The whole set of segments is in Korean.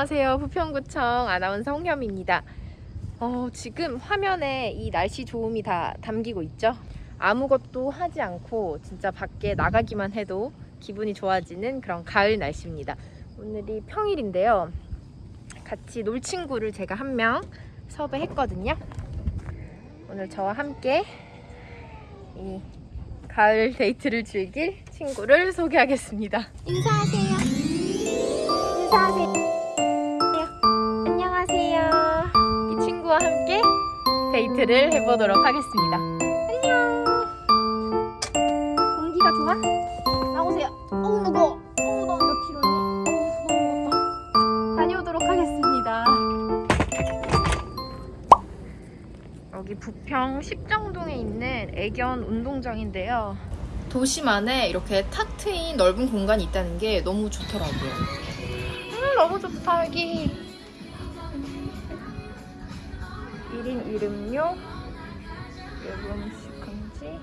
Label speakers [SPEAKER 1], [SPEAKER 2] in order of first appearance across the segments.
[SPEAKER 1] 안녕하세요. 부평구청 아나운서 홍현입니다. 어, 지금 화면에 이 날씨 좋음이 다 담기고 있죠. 아무것도 하지 않고 진짜 밖에 나가기만 해도 기분이 좋아지는 그런 가을 날씨입니다. 오늘이 평일인데요. 같이 놀 친구를 제가 한 명 섭외했거든요. 오늘 저와 함께 이 가을 데이트를 즐길 친구를 소개하겠습니다. 인사하세요. 인사하세요. 데이트를 해보도록 하겠습니다. 안녕. 공기가 좋아? 나오세요. 어우 무거워. 어우 너몇 킬로니? 너무 무겁다. 다녀오도록 하겠습니다. 여기 부평 십정동에 있는 애견 운동장인데요. 도심 안에 이렇게 탁 트인 넓은 공간이 있다는 게 너무 좋더라고요. 음, 너무 좋다, 여기. 이름료, 요금식 금지.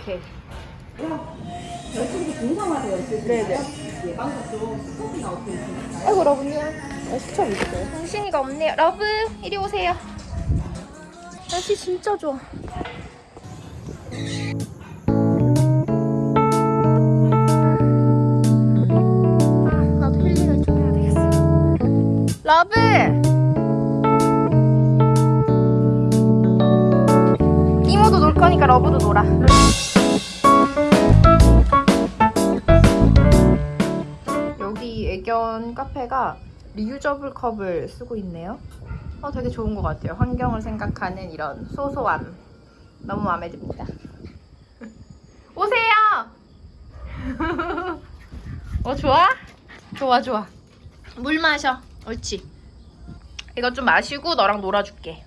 [SPEAKER 1] 오케이.
[SPEAKER 2] 공상화되어 있으시나요?
[SPEAKER 1] 네네. 아이고, 러브님. 어, 수첩 있어요. 당신이가 없네요. 러브, 이리 오세요. 날씨 진짜 좋아. 아, 나도 힐링을 좀 해야 되겠어. 러브! 거니까 러브도 놀아. 여기 애견 카페가 reusable 컵을 쓰고 있네요. 어, 되게 좋은 것 같아요. 환경을 생각하는 이런 소소함. 너무 마음에 듭니다. 오세요! 어, 좋아? 좋아, 좋아. 물 마셔. 옳지. 이거 좀 마시고 너랑 놀아줄게.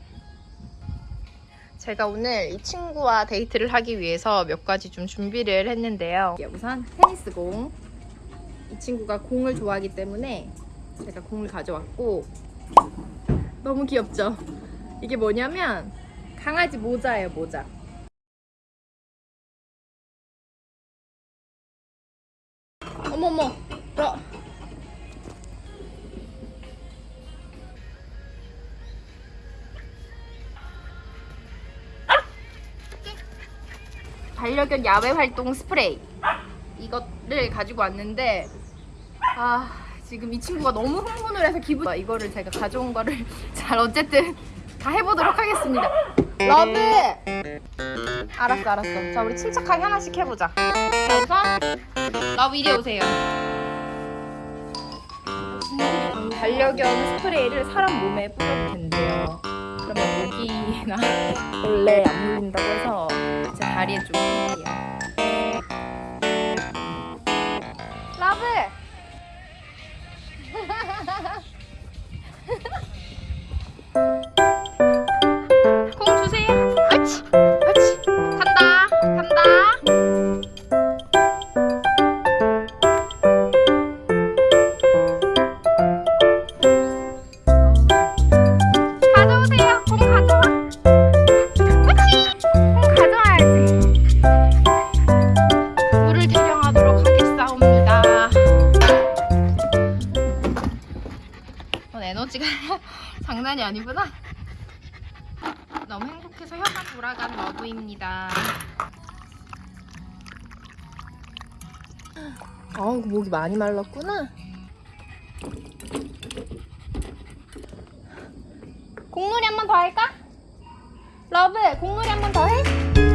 [SPEAKER 1] 제가 오늘 이 친구와 데이트를 하기 위해서 몇 가지 좀 준비를 했는데요. 우선 테니스공. 이 친구가 공을 좋아하기 때문에 제가 공을 가져왔고 너무 귀엽죠? 이게 뭐냐면 강아지 모자예요 모자 어머머 너 반려견 야외 활동 스프레이. 이거를 가지고 왔는데 아 지금 이 친구가 너무 흥분을 해서 기분 이거를 제가 가져온 거를 잘 어쨌든 다 해보도록 하겠습니다. 러브! 알았어 알았어. 자 우리 침착하게 하나씩 해보자. 자 우선 러브 이리 오세요. 반려견 스프레이를 사람 몸에 뿌려도 된대요 그러면 모기나 벌레 안 물린다고 해서 제 다리에 좀 장난이 아니구나. 너무 행복해서 혀가 돌아간 러브입니다. 아우 목이 많이 말랐구나. 공놀이 한 번 더 할까? 러브 공놀이 한 번 더 해?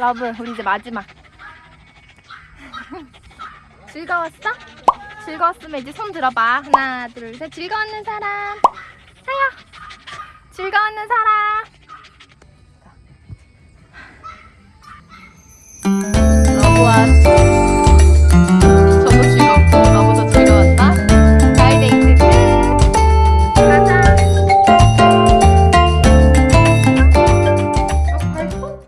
[SPEAKER 1] 러브, 우리 이제 마지막. 즐거웠어? 즐거웠으면 이제 손 들어봐. 하나, 둘, 셋. 즐거웠는 사람. 사야. 즐거웠는 사람. 러브와